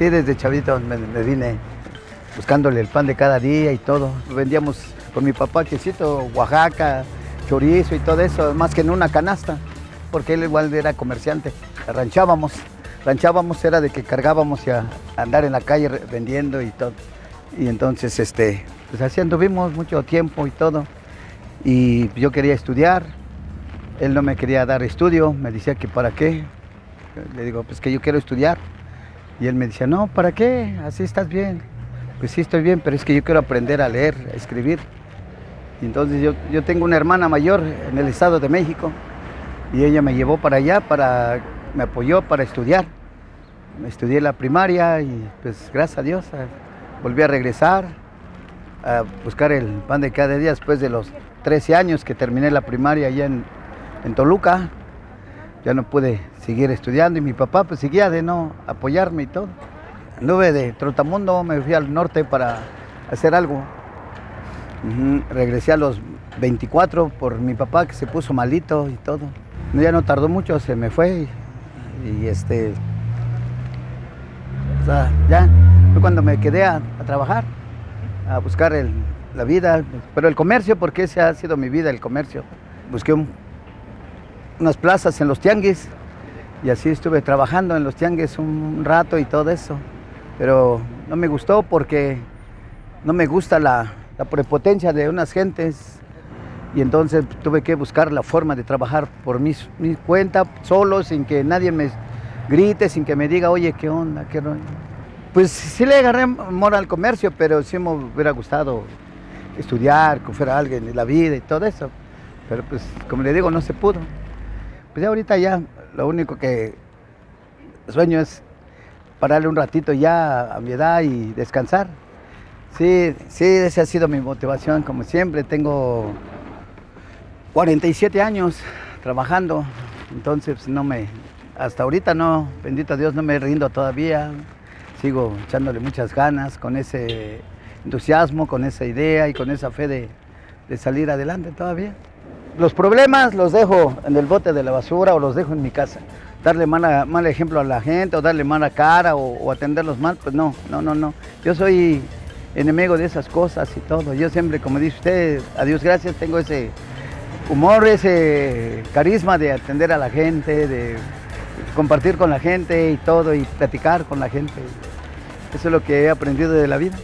Sí, desde chavito me, vine buscándole el pan de cada día y todo. Vendíamos con mi papá quesito, Oaxaca, chorizo y todo eso, más que en una canasta, porque él igual era comerciante. Ranchábamos, ranchábamos era de que cargábamos y a andar en la calle vendiendo y todo. Y entonces, este, pues así anduvimos mucho tiempo y todo. Y yo quería estudiar, él no me quería dar estudio, me decía que para qué. Le digo, pues que yo quiero estudiar. Y él me decía, no, ¿para qué? Así estás bien. Pues sí, estoy bien, pero es que yo quiero aprender a leer, a escribir. Y entonces yo, yo tengo una hermana mayor en el Estado de México y ella me llevó para allá, para, me apoyó para estudiar. Estudié la primaria y pues gracias a Dios eh, volví a regresar a buscar el pan de cada día después de los 13 años que terminé la primaria allá en, en Toluca. Ya no pude seguir estudiando y mi papá pues seguía de no apoyarme y todo. Anduve de Trotamundo, me fui al norte para hacer algo. Regresé a los 24 por mi papá que se puso malito y todo. Ya no tardó mucho, se me fue y, este. o sea, ya fue cuando me quedé a, trabajar, a buscar el- la vida, pero el comercio, porque ese ha sido mi vida, el comercio. Busqué un- unas plazas en los tianguis y así estuve trabajando en los tianguis un rato y todo eso. Pero no me gustó porque no me gusta la, la prepotencia de unas gentes y entonces tuve que buscar la forma de trabajar por mi, mi cuenta, solo, sin que nadie me grite, sin que me diga, oye, ¿qué onda? ¿Qué rollo?". Pues sí le agarré amor al comercio, pero sí me hubiera gustado estudiar, que fuera alguien en la vida y todo eso. Pero pues, como le digo, no se pudo. Pues ya ahorita ya, lo único que sueño es pararle un ratito ya a mi edad y descansar. Sí, sí, esa ha sido mi motivación, como siempre. Tengo 47 años trabajando, entonces no me, hasta ahorita no, bendito Dios, no me rindo todavía. Sigo echándole muchas ganas con ese entusiasmo, con esa idea y con esa fe de, de salir adelante todavía. Los problemas los dejo en el bote de la basura o los dejo en mi casa. Darle mal ejemplo a la gente o darle mala cara o, o atenderlos mal, pues no, no, no, no. Yo soy enemigo de esas cosas y todo. Yo siempre, como dice usted, a Dios gracias, tengo ese humor, ese carisma de atender a la gente, de compartir con la gente y todo y platicar con la gente. Eso es lo que he aprendido de la vida.